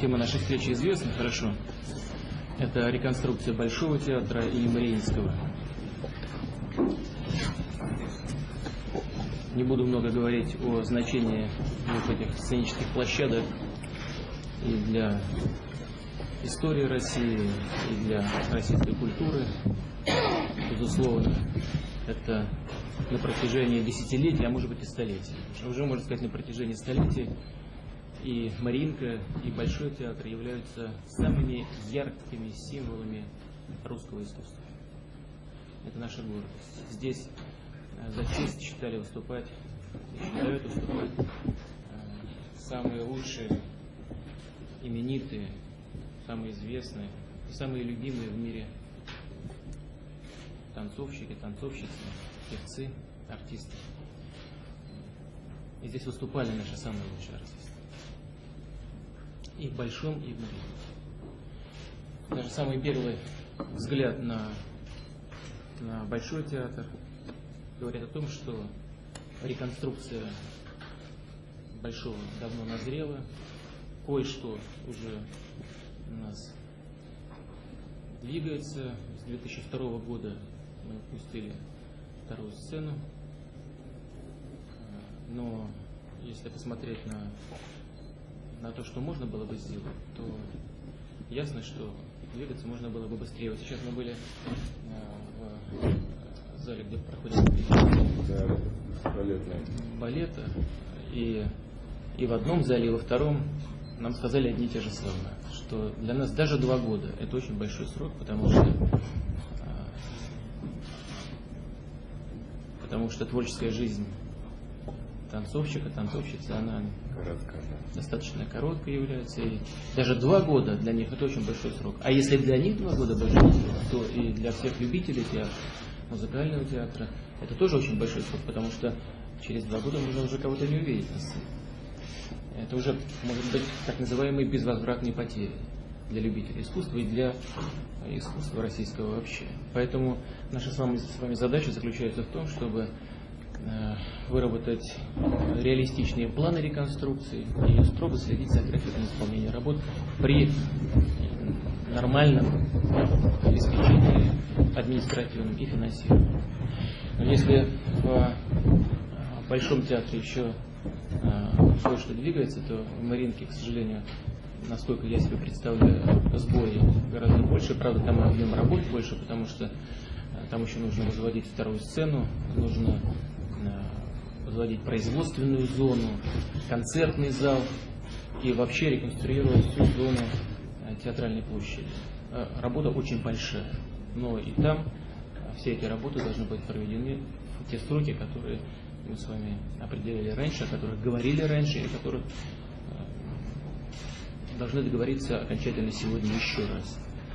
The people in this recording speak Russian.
Тема нашей встречи известна хорошо. Это реконструкция Большого театра и Мариинского. Не буду много говорить о значении вот этих сценических площадок и для истории России, и для российской культуры. Безусловно, это на протяжении десятилетий, а может быть и столетий. Уже, можно сказать, на протяжении столетий и Маринка, и Большой театр являются самыми яркими символами русского искусства. Это наша гордость. Здесь э, за честь считали выступать, считают выступать э, самые лучшие, именитые, самые известные самые любимые в мире танцовщики, танцовщицы, певцы, артисты. И здесь выступали наши самые лучшие артисты и в Большом, и в Мариинке. Даже самый первый взгляд на, на Большой театр говорит о том, что реконструкция Большого давно назрела, кое-что уже у нас двигается. С 2002 года мы пустили вторую сцену, но если посмотреть на на то, что можно было бы сделать, то ясно, что двигаться можно было бы быстрее. Вот сейчас мы были э, в зале, где проходит балета, и, и в одном зале, и во втором нам сказали одни и те же слова, что для нас даже два года это очень большой срок, потому что потому что творческая жизнь танцовщика, танцовщицы, она Короткая. достаточно короткой является. И даже два года для них это очень большой срок. А если для них два года большой срок, то и для всех любителей театра, музыкального театра, это тоже очень большой срок, потому что через два года можно уже кого-то не увидеть на сцене. Это уже может быть так называемые безвозвратные потери для любителей искусства и для искусства российского вообще. Поэтому наша с вами, с вами задача заключается в том, чтобы Э, выработать реалистичные планы реконструкции и строго следить за графиком исполнения работ при нормальном обеспечении административным и финансированием. Но если в э, Большом театре еще э, кое-что двигается, то в Маринке, к сожалению, насколько я себе представляю, сбои гораздо больше. Правда, там объем работ больше, потому что там еще нужно возводить вторую сцену, нужно возводить производственную зону, концертный зал и вообще реконструировать всю зону э, театральной площади. Э, работа очень большая, но и там э, все эти работы должны быть проведены в те сроки, которые мы с вами определили раньше, о которых говорили раньше и о которых должны договориться окончательно сегодня еще раз.